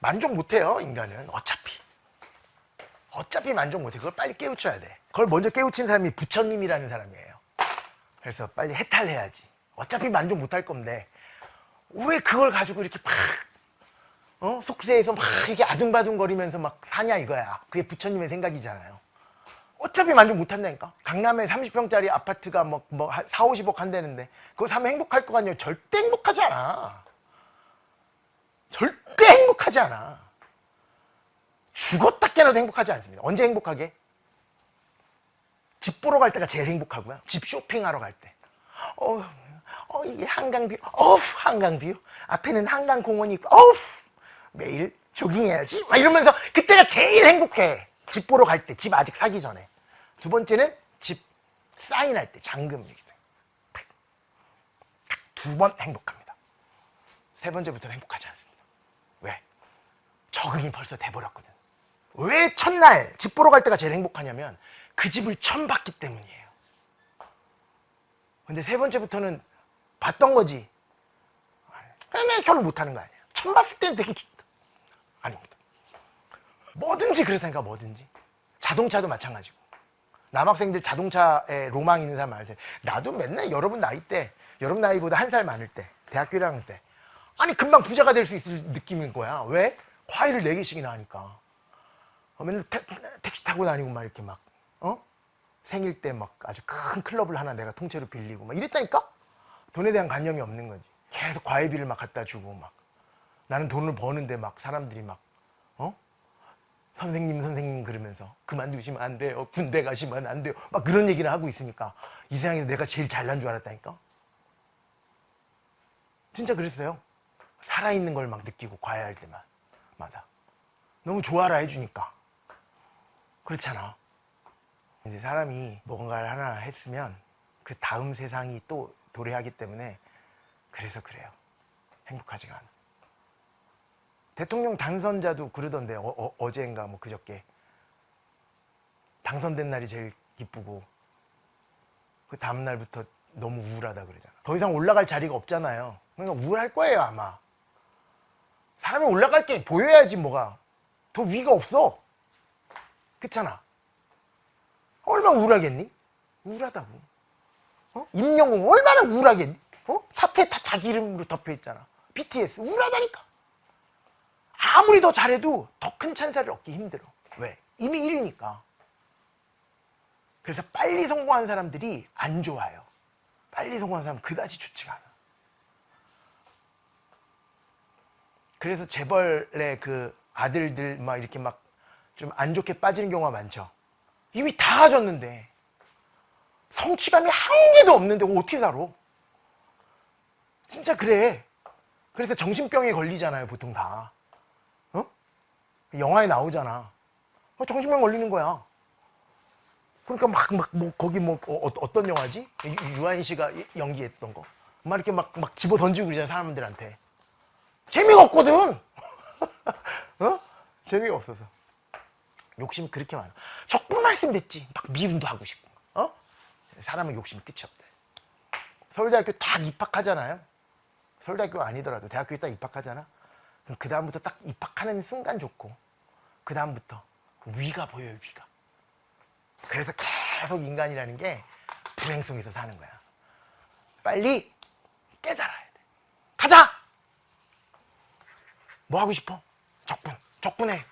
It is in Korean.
만족 못해요 인간은. 어차피. 어차피 만족 못해. 그걸 빨리 깨우쳐야 돼. 그걸 먼저 깨우친 사람이 부처님이라는 사람이에요. 그래서 빨리 해탈해야지. 어차피 만족 못할 건데. 왜 그걸 가지고 이렇게 막 어? 속세에서 막 이렇게 아둥바둥거리면서 막 사냐 이거야. 그게 부처님의 생각이잖아요. 어차피 만족 못한다니까? 강남에 30평짜리 아파트가 뭐, 뭐 4, 50억 한다는데 그거 사면 행복할 것 같냐 절대 행복하지 않아 절대 행복하지 않아. 죽었다 깨나도 행복하지 않습니다. 언제 행복하게? 집 보러 갈 때가 제일 행복하고요. 집 쇼핑하러 갈때. 어, 어 이게 한강뷰. 어우 한강뷰. 앞에는 한강공원이 있고 어우 매일 조깅해야지. 막 이러면서 그때가 제일 행복해. 집 보러 갈 때 집 아직 사기 전에. 두 번째는 집 사인할 때 잔금 두번 행복합니다. 세 번째부터는 행복하지 않습니다 왜? 적응이 벌써 돼버렸거든. 왜 첫날 집 보러 갈 때가 제일 행복하냐면 그 집을 처음 봤기 때문이에요. 근데 세 번째부터는 봤던 거지. 그러면 결혼 못하는 거 아니야. 처음 봤을 때는 되게 좋다 아닙니다. 뭐든지 그렇다니까 뭐든지. 자동차도 마찬가지고. 남학생들 자동차에 로망 있는 사람 많을 때 나도 맨날 여러분 나이 때 여러분 나이보다 한 살 많을 때 대학교 1학년 때 아니 금방 부자가 될 수 있을 느낌인 거야 왜? 과일을 4개씩이나 하니까 어, 맨날 태, 택시 타고 다니고 막 이렇게 막 어? 생일 때 막 아주 큰 클럽을 하나 내가 통째로 빌리고 막 이랬다니까? 돈에 대한 관념이 없는 거지 계속 과외비를 막 갖다 주고 막 나는 돈을 버는데 막 사람들이 막 어? 선생님 선생님 그러면서 그만두시면 안 돼요 군대 가시면 안 돼요 막 그런 얘기를 하고 있으니까 이 세상에서 내가 제일 잘난 줄 알았다니까 진짜 그랬어요 살아있는 걸 막 느끼고 과외할 때마다. 너무 좋아라 해주니까. 그렇잖아. 이제 사람이 뭔가를 하나 했으면 그 다음 세상이 또 도래하기 때문에 그래서 그래요. 행복하지가 않아. 대통령 당선자도 그러던데 어, 어, 제인가뭐 그저께. 당선된 날이 제일 기쁘고. 그 다음날부터 너무 우울하다 그러잖아. 더 이상 올라갈 자리가 없잖아요. 그러니까 우울할 거예요 아마 사람이 올라갈 게 보여야지 뭐가. 더 위가 없어. 그렇잖아. 얼마나 우울하겠니? 우울하다고. 어? 임영웅 얼마나 우울하겠니? 어? 차트에 다 자기 이름으로 덮여있잖아. BTS 우울하다니까. 아무리 더 잘해도 더 큰 찬사를 얻기 힘들어. 왜? 이미 1위니까. 그래서 빨리 성공한 사람들이 안 좋아요. 빨리 성공한 사람은 그다지 좋지가 않아 그래서 재벌의 그 아들들 막 이렇게 막 좀 안 좋게 빠지는 경우가 많죠. 이미 다 가졌는데 성취감이 한 개도 없는데 어떻게 살아? 진짜 그래. 그래서 정신병에 걸리잖아요 보통 다. 어? 영화에 나오잖아. 어, 정신병 걸리는 거야. 그러니까 막 막 뭐 거기 뭐 어, 떤 영화지? 유한 씨가 연기했던 거. 막 이렇게 막 막 집어 던지고 그러잖아 사람들한테 재미가 없거든. 어? 재미가 없어서. 욕심이 그렇게 많아. 적분 말씀 됐지. 막 미움도 하고 싶고. 어? 사람은 욕심이 끝이 없대. 서울대학교 딱 입학하잖아요. 서울대학교가 아니더라도 대학교에 딱 입학하잖아. 그 다음부터 딱 입학하는 순간 좋고 그 다음부터 위가 보여요 위가. 그래서 계속 인간이라는 게 불행성에서 사는 거야. 빨리 깨달아야 돼 가자 뭐 하고 싶어? 적분 적분해